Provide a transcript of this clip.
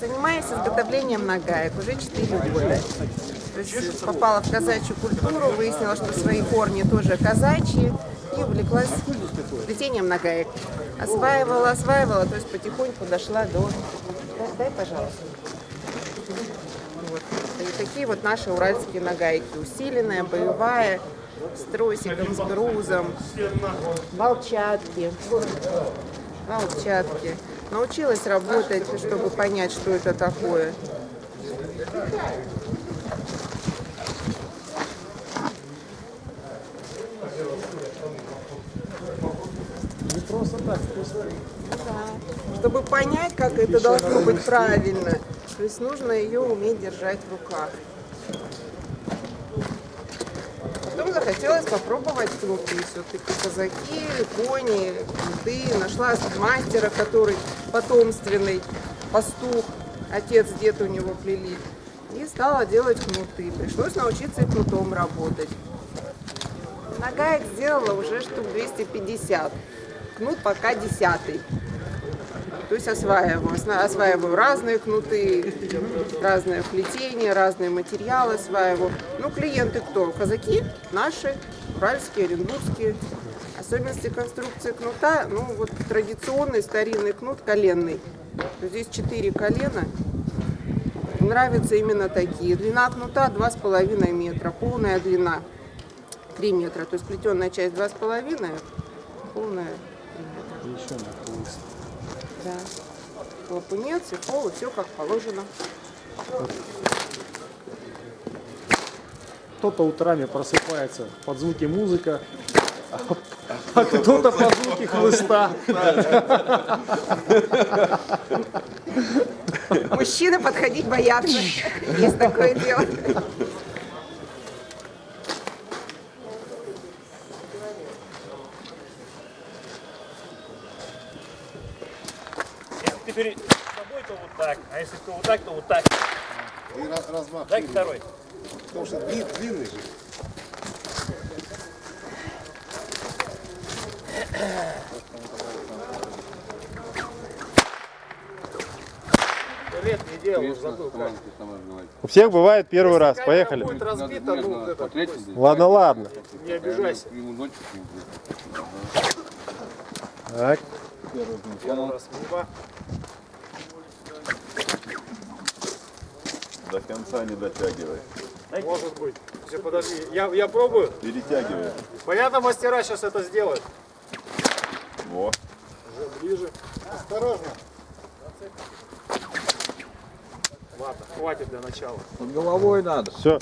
Занимаюсь изготовлением нагаек уже 4 года. То есть попала в казачью культуру, выяснила, что свои корни тоже казачьи и увлеклась плетением нагаек. Осваивала, осваивала, то есть потихоньку дошла до... Дай, пожалуйста. Вот. И такие вот наши уральские нагайки. Усиленная, боевая, с тросиком, с грузом, волчатки. Волчатки. Научилась работать, чтобы понять, что это такое. Не просто так, Да. Чтобы понять, как это должно быть правильно. То есть нужно ее уметь держать в руках. Потом захотелось попробовать кнуты. Все-таки казаки, кони, кнуты. Нашла мастера, который потомственный, пастух. Отец, дед у него плели. И стала делать кнуты. Пришлось научиться и кнутом работать. Нагаек сделала уже штук 250. Кнут пока десятый. То есть осваиваю. Осваиваю разные кнуты, разное плетение, разные материалы осваиваю. Ну, клиенты кто? Казаки наши, уральские, оренбургские. Особенности конструкции кнута, ну, вот традиционный старинный кнут коленный. Здесь четыре колена. Нравятся именно такие. Длина кнута 2,5 метра, полная длина 3 метра. То есть плетеная часть 2,5, полная 3 метра. еще нахуй. Да. Лапунец и пол, и все как положено. Кто-то утрами просыпается под звуки музыка, а- кто-то под звуки хлыста. Мужчины подходить боятся. Есть такое дело. Если ты перед собой, то вот так, а если то вот так, то вот так. И раз, размах. Дай второй. Потому что длин, длинный же. Лет не делал, забыл как. У всех бывает первый раз. Поехали. Будет разбито, ну вот это, Ладно, ладно. не обижайся. Так. Первый раз мимо. До конца не дотягивай. Может быть. Все, подожди, я, я пробую. Перетягивай. Понятно, мастера сейчас это сделают. Во. Уже ближе. Осторожно. Ладно, хватит для начала. Все.